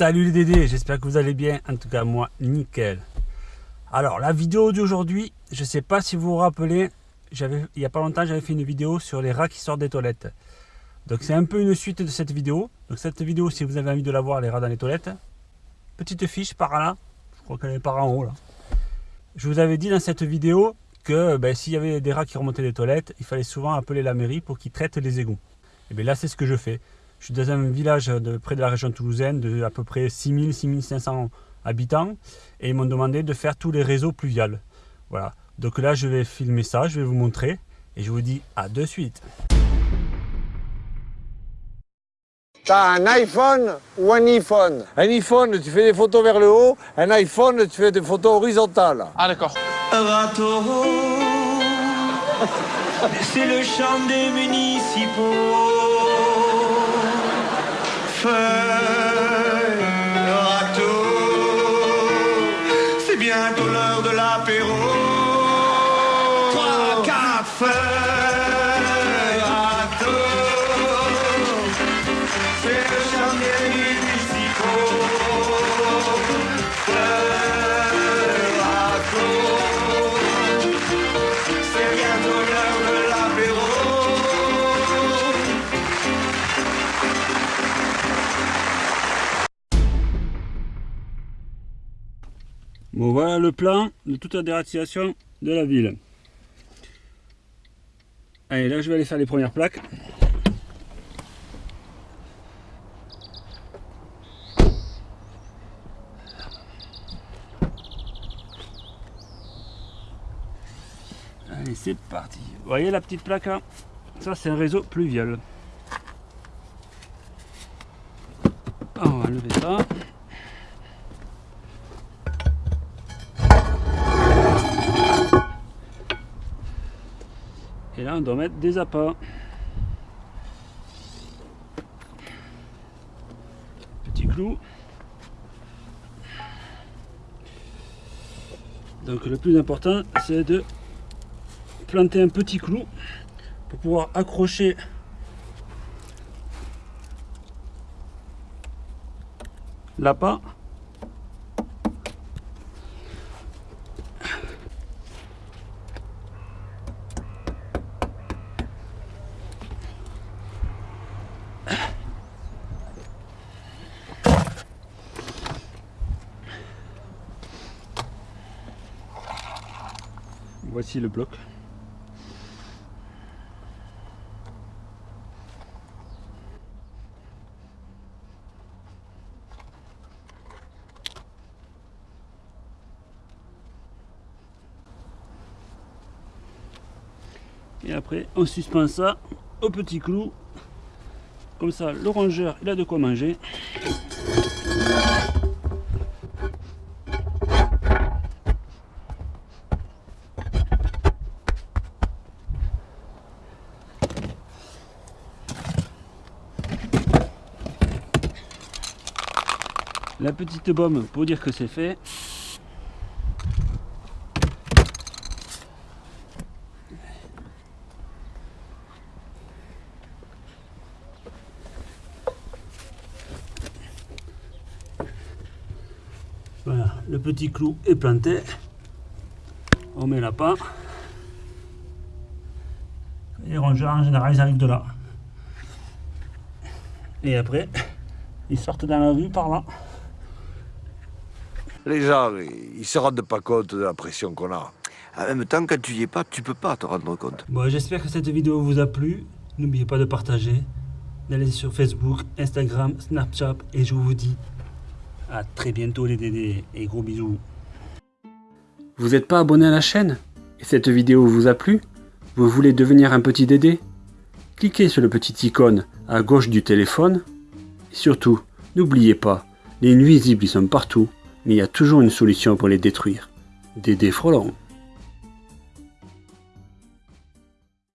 Salut les Dédés, j'espère que vous allez bien, en tout cas moi, nickel. Alors la vidéo d'aujourd'hui, je sais pas si vous vous rappelez, il n'y a pas longtemps j'avais fait une vidéo sur les rats qui sortent des toilettes. Donc c'est un peu une suite de cette vidéo. Donc cette vidéo, si vous avez envie de la voir, les rats dans les toilettes, petite fiche par là, je crois qu'elle est par en haut là. Je vous avais dit dans cette vidéo que ben, s'il y avait des rats qui remontaient des toilettes, il fallait souvent appeler la mairie pour qu'ils traitent les égouts. Et bien là c'est ce que je fais. Je suis dans un village de, près de la région toulousaine de à peu près 6000, 6500 habitants et ils m'ont demandé de faire tous les réseaux pluviales. Voilà. Donc là, je vais filmer ça, je vais vous montrer et je vous dis à de suite. T'as un iPhone ou un iPhone? Un iPhone, tu fais des photos vers le haut. Un iPhone, tu fais des photos horizontales. Ah d'accord. c'est le chant des municipaux. first. Bon, voilà le plan de toute la dératisation de la ville. Allez, là, je vais aller faire les premières plaques. Allez, c'est parti. Vous voyez la petite plaque là? Ça, c'est un réseau pluvial. Ah, On va enlever ça. Et là, on doit mettre des appâts. Petit clou. Donc le plus important, c'est de planter un petit clou pour pouvoir accrocher l'appât Voici le bloc. Et après, on suspend ça au petit clou. Comme ça, le rongeur, il a de quoi manger. La petite bombe pour dire que c'est fait. Voilà, le petit clou est planté. On met la part. Les rongeurs en général ils arrivent de là. Et après, ils sortent dans la rue par là. Les gens, ils se rendent pas compte de la pression qu'on a. En même temps, quand tu y es pas, tu peux pas te rendre compte. Bon, j'espère que cette vidéo vous a plu. N'oubliez pas de partager, d'aller sur Facebook, Instagram, Snapchat et je vous dis à très bientôt les dédés et gros bisous. Vous n'êtes pas abonné à la chaîne et cette vidéo vous a plu? Vous voulez devenir un petit dédé? Cliquez sur le petit icône à gauche du téléphone. Et surtout, n'oubliez pas, les nuisibles ils sont partout, mais il y a toujours une solution pour les détruire. Dédé Frelon.